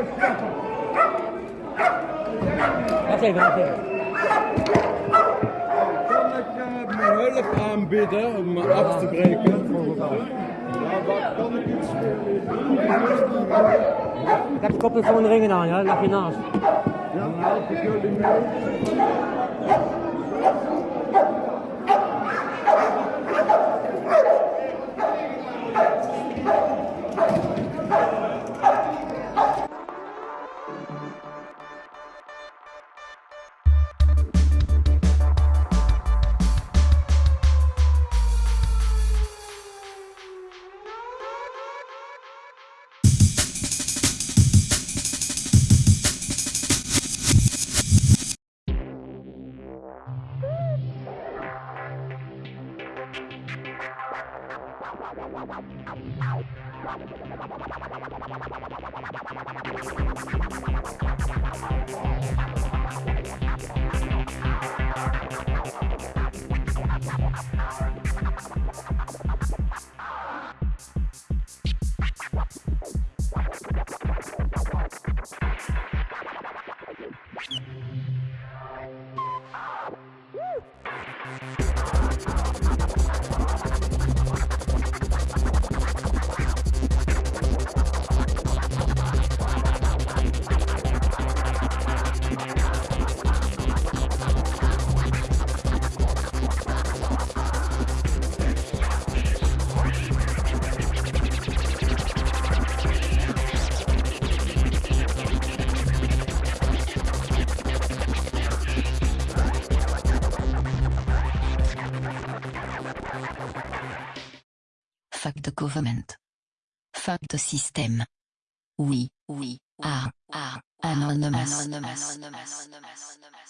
Wacht even, wacht even. Kan ik uh, mijn hulp aanbieden om me af te breken? Ja, kan ik iets Ik heb de koptelefoon ringen aan, ja? lag je naast. Ja, dan help ik jullie mee. Woo! Fact government. Fact system. Oui, oui. are, anonymous. anonymous. anonymous.